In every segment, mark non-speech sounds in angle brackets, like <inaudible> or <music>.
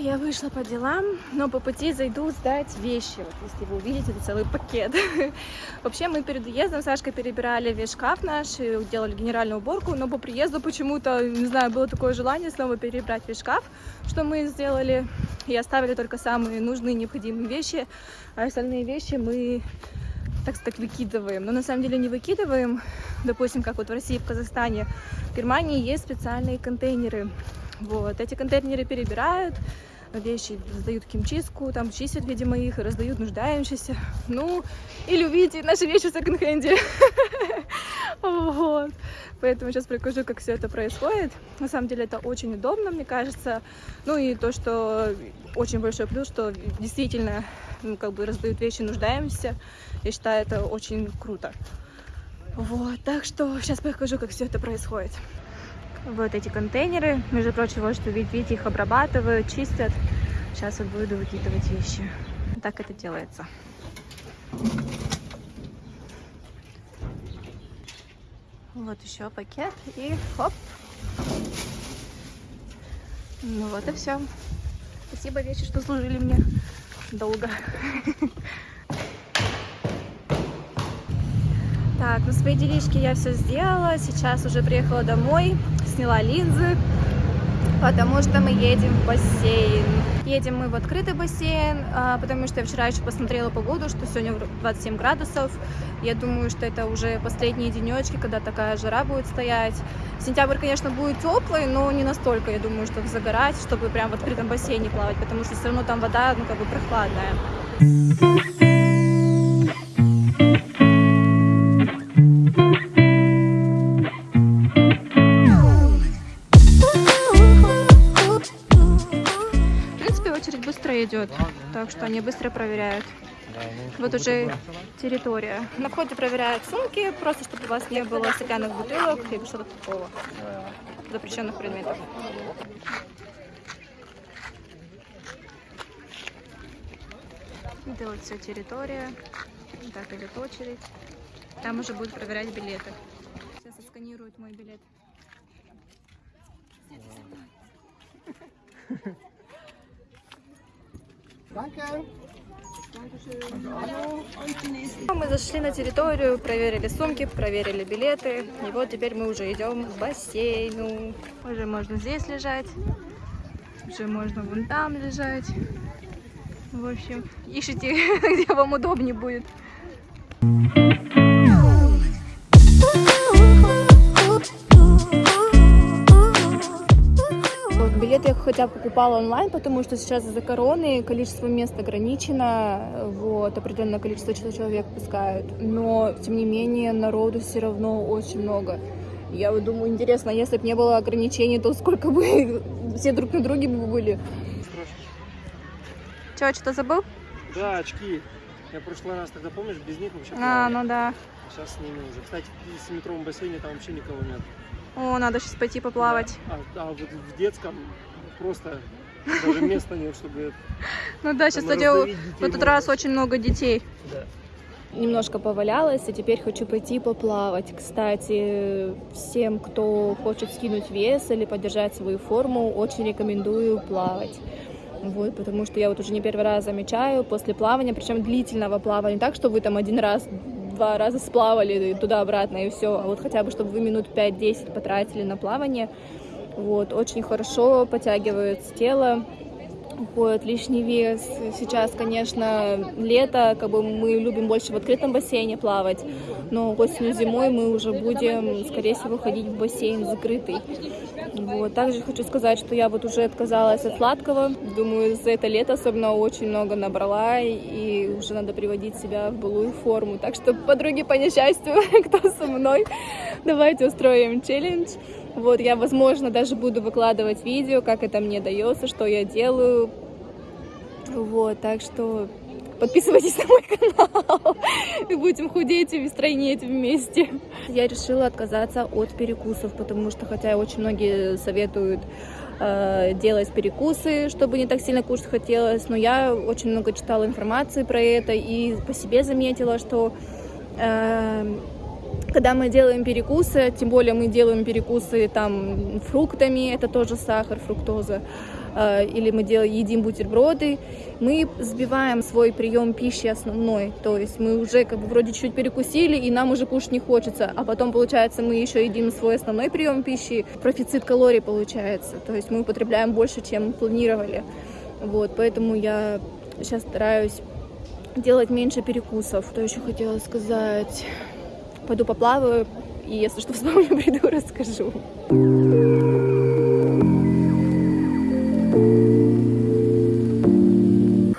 я вышла по делам, но по пути зайду сдать вещи. Вот если вы увидите, это целый пакет. <laughs> Вообще мы перед уездом с Сашкой перебирали весь шкаф наш, делали генеральную уборку, но по приезду почему-то, не знаю, было такое желание снова перебрать весь шкаф, что мы сделали, и оставили только самые нужные, необходимые вещи, а остальные вещи мы так сказать, выкидываем. Но на самом деле не выкидываем. Допустим, как вот в России, в Казахстане, в Германии есть специальные контейнеры. Вот, эти контейнеры перебирают, вещи сдают в химчистку, там чистят, видимо, их и раздают нуждающимся. Ну, или увидите наши вещи в секонд-хенде. <laughs> Вот. Поэтому сейчас покажу, как все это происходит. На самом деле это очень удобно, мне кажется. Ну и то, что очень большой плюс, что действительно ну, как бы раздают вещи нуждаемся. Я считаю, это очень круто. Вот, так что сейчас покажу, как все это происходит. Вот эти контейнеры, между прочим, вот что видите, их обрабатывают, чистят. Сейчас вот буду выкидывать вещи. Так это делается. Вот еще пакет и хоп. Ну вот и все. Спасибо, вещи, что служили мне долго. Так, ну свои делишки я все сделала. Сейчас уже приехала домой, сняла линзы, потому что мы едем в бассейн. Едем мы в открытый бассейн, а, потому что я вчера еще посмотрела погоду, что сегодня 27 градусов. Я думаю, что это уже последние денечки, когда такая жара будет стоять. Сентябрь, конечно, будет теплый, но не настолько, я думаю, чтобы загорать, чтобы прям в открытом бассейне плавать, потому что все равно там вода, ну, как бы прохладная. Идет, так что они быстро проверяют. Ну, вот уже территория. На входе проверяют сумки, просто чтобы у вас не было стеклянных бутылок или что-то такого. Запрещенных предметов. Это вот вся территория. Так идет очередь. Там уже будут проверять билеты. Сейчас отсканируют мой билет. Мы зашли на территорию, проверили сумки, проверили билеты. И вот теперь мы уже идем к бассейну. Уже можно здесь лежать. Уже можно вон там лежать. В общем, ищите, <laughs> где вам удобнее будет. Хотя покупала онлайн, потому что сейчас из-за короны количество мест ограничено, вот, определенное количество человек пускают, но, тем не менее, народу все равно очень много. Я вот думаю, интересно, если бы не было ограничений, то сколько бы <laughs> все друг на друге бы были. Че, что-то забыл? Да, очки. Я в прошлый раз тогда, помнишь, без них вообще А, ну да. Сейчас с ними уже. Кстати, в 10-метровом бассейне там вообще никого нет. О, надо сейчас пойти поплавать. Да. А, а вот в детском просто даже места нет, чтобы... Ну да, сейчас, кстати, в этот раз очень много детей. Да. Немножко повалялась, и теперь хочу пойти поплавать. Кстати, всем, кто хочет скинуть вес или поддержать свою форму, очень рекомендую плавать. Вот, потому что я вот уже не первый раз замечаю после плавания, причем длительного плавания, не так, что вы там один раз два раза сплавали туда-обратно и все, а вот хотя бы, чтобы вы минут 5-10 потратили на плавание, вот, очень хорошо подтягивается тело, уходит лишний вес. Сейчас, конечно, лето, как бы мы любим больше в открытом бассейне плавать, но осенью, зимой мы уже будем, скорее всего, ходить в бассейн закрытый. Вот. Также хочу сказать, что я вот уже отказалась от сладкого. Думаю, за это лето особенно очень много набрала, и уже надо приводить себя в былую форму. Так что, подруги, по несчастью, <laughs> кто со мной, давайте устроим челлендж. Вот, я, возможно, даже буду выкладывать видео, как это мне дается, что я делаю. Вот, так что подписывайтесь <laughs> на мой канал. И будем худеть и стройнеть вместе. Я решила отказаться от перекусов, потому что, хотя очень многие советуют э, делать перекусы, чтобы не так сильно кушать хотелось, но я очень много читала информации про это и по себе заметила, что э, когда мы делаем перекусы, тем более мы делаем перекусы там фруктами, это тоже сахар, фруктоза, э, или мы делаем, едим бутерброды, мы сбиваем свой прием пищи основной, то есть мы уже как бы вроде чуть перекусили, и нам уже кушать не хочется, а потом, получается, мы еще едим свой основной прием пищи, профицит калорий получается, то есть мы употребляем больше, чем планировали, вот, поэтому я сейчас стараюсь делать меньше перекусов. Что еще хотела сказать? Пойду поплаваю, и если что <laughs> вспомню, приду, расскажу.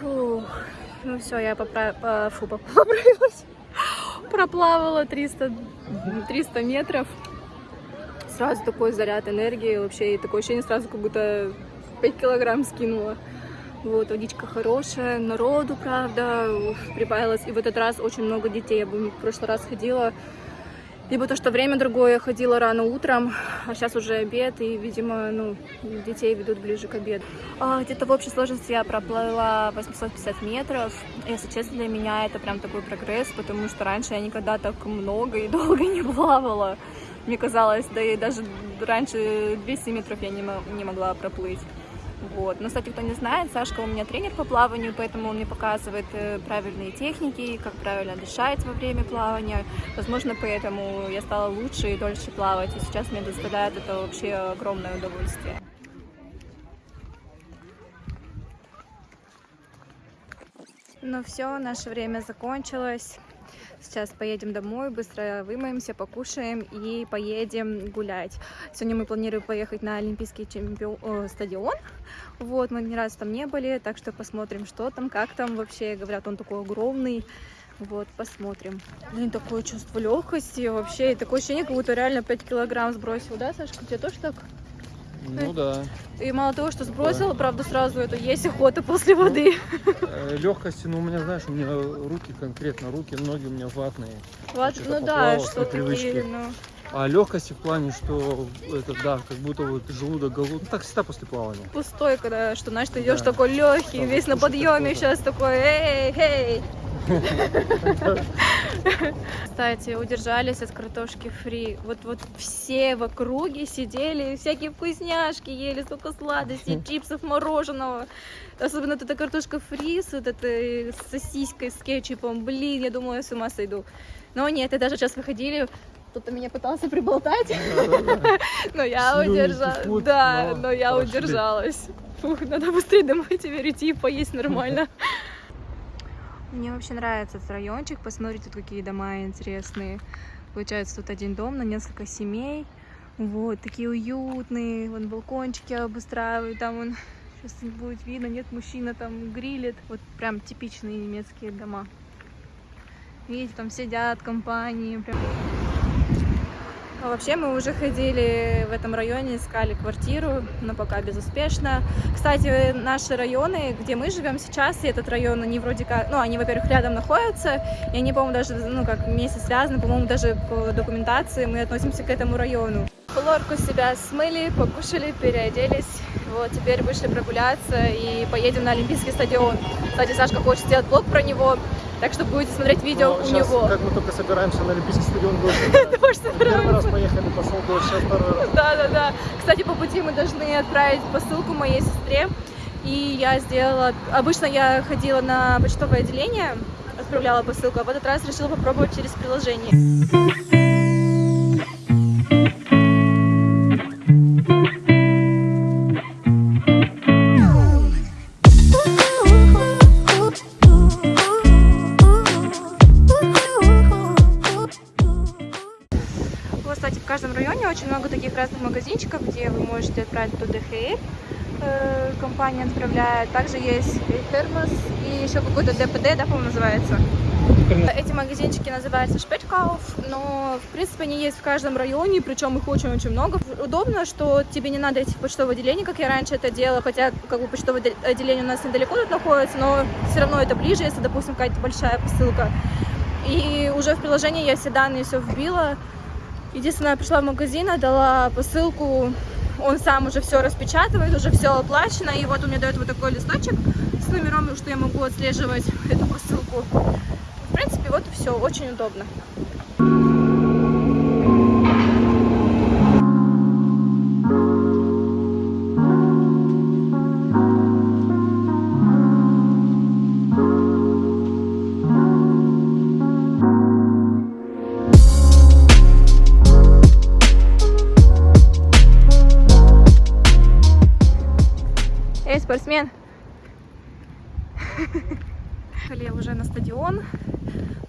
Фух. Ну все, я попра... по... Фу, поправилась. <laughs> Проплавала 300, 300 метров. Сразу такой заряд энергии вообще. И такое ощущение сразу, как будто 5 килограмм скинула. Вот, водичка хорошая, народу, правда, прибавилось. И в этот раз очень много детей. Я в прошлый раз ходила, либо то, что время другое, я ходила рано утром, а сейчас уже обед, и, видимо, ну, детей ведут ближе к обеду. А, Где-то в общей сложности я проплыла 850 метров. Если честно, для меня это прям такой прогресс, потому что раньше я никогда так много и <laughs> долго не плавала. Мне казалось, да и даже раньше 200 метров я не, не могла проплыть. Вот. Но, кстати, кто не знает, Сашка у меня тренер по плаванию, поэтому он мне показывает э, правильные техники, как правильно дышать во время плавания. Возможно, поэтому я стала лучше и дольше плавать, и сейчас мне доставляет это вообще огромное удовольствие. Ну все, наше время закончилось. Сейчас поедем домой, быстро вымоемся, покушаем и поедем гулять. Сегодня мы планируем поехать на Олимпийский чемпион... О, стадион. Вот, мы ни разу там не были, так что посмотрим, что там, как там вообще. Говорят, он такой огромный. Вот, посмотрим. Блин, такое чувство легкости вообще. И такое ощущение, как будто реально 5 килограмм сбросил, да, Сашка? У тебя тоже так? Ну да. И мало того, что сбросила, правда, сразу это есть охота после воды. Э, Легкости, ну у меня, знаешь, у меня руки конкретно, руки, ноги у меня ватные. Что-то ну да, что такие, ну... А легкости в плане, что это, да, как будто вот желудок голодный. Ну, так всегда после плавания. пустой, когда, что, знаешь, ты идешь Да. такой легкий, Там весь на подъеме, сейчас такой, эй, эй. <laughs> Кстати, удержались от картошки фри. Вот, вот все в округе сидели, всякие вкусняшки ели, столько сладостей, <laughs> чипсов, мороженого. Особенно вот эта картошка фри с вот этой сосиской, с кетчупом. Блин, я думала, я с ума сойду. Но нет, и даже сейчас выходили, кто-то меня пытался приболтать, <laughs> но я удержалась. Да, но я удержалась. Фух, надо быстрее домой теперь идти и поесть нормально. Мне вообще нравится этот райончик. Посмотрите, тут какие дома интересные. Получается, тут один дом на несколько семей. Вот, такие уютные. Вон балкончики обустраивают. Там он <laughs> сейчас будет видно. Нет, мужчина там грилит. Вот прям типичные немецкие дома. Видите, там сидят компании. Прям. А вообще мы уже ходили в этом районе, искали квартиру, но пока безуспешно. Кстати, наши районы, где мы живем сейчас, и этот район, они вроде как, ну, они, во-первых, рядом находятся, и они, по-моему, даже, ну, как вместе связаны, по-моему, даже по документации мы относимся к этому району. Лорку себя смыли, покушали, переоделись. Вот, теперь вышли прогуляться и поедем на Олимпийский стадион. Кстати, Сашка хочет сделать блог про него, так что будете смотреть видео Но у щас, него. Как мы только собираемся на Олимпийский стадион. <laughs> Дождь Первый раз поехали, пошел дождь, сейчас второй раз. Да, да, да. Кстати, по пути мы должны отправить посылку моей сестре. И я сделала... Обычно я ходила на почтовое отделение, отправляла посылку, а в этот раз решила попробовать через приложение. Разных магазинчиков, где вы можете отправить туда DHL. Э, Компания отправляет. Также есть термос и еще какой-то ДПД, да, по-моему, называется. Эти магазинчики называются Шпечкауф, но, в принципе, они есть в каждом районе, причем их очень-очень много. Удобно, что тебе не надо идти в почтовое отделение, как я раньше это делала, хотя, как бы, почтовое отде- отделение у нас недалеко тут находится, но все равно это ближе, если, допустим, какая-то большая посылка. И уже в приложении я все данные все вбила. Единственное, я пришла в магазин, отдала посылку, он сам уже все распечатывает, уже все оплачено, и вот он мне дает вот такой листочек с номером, что я могу отслеживать эту посылку. В принципе, вот и все, очень удобно.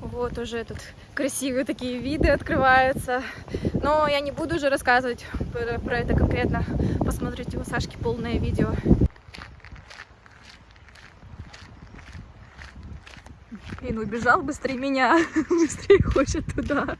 Вот уже тут красивые такие виды открываются. Но я не буду уже рассказывать про, про это конкретно. Посмотрите у Сашки полное видео. Блин, убежал быстрее меня. <laughs> Быстрее хочет туда.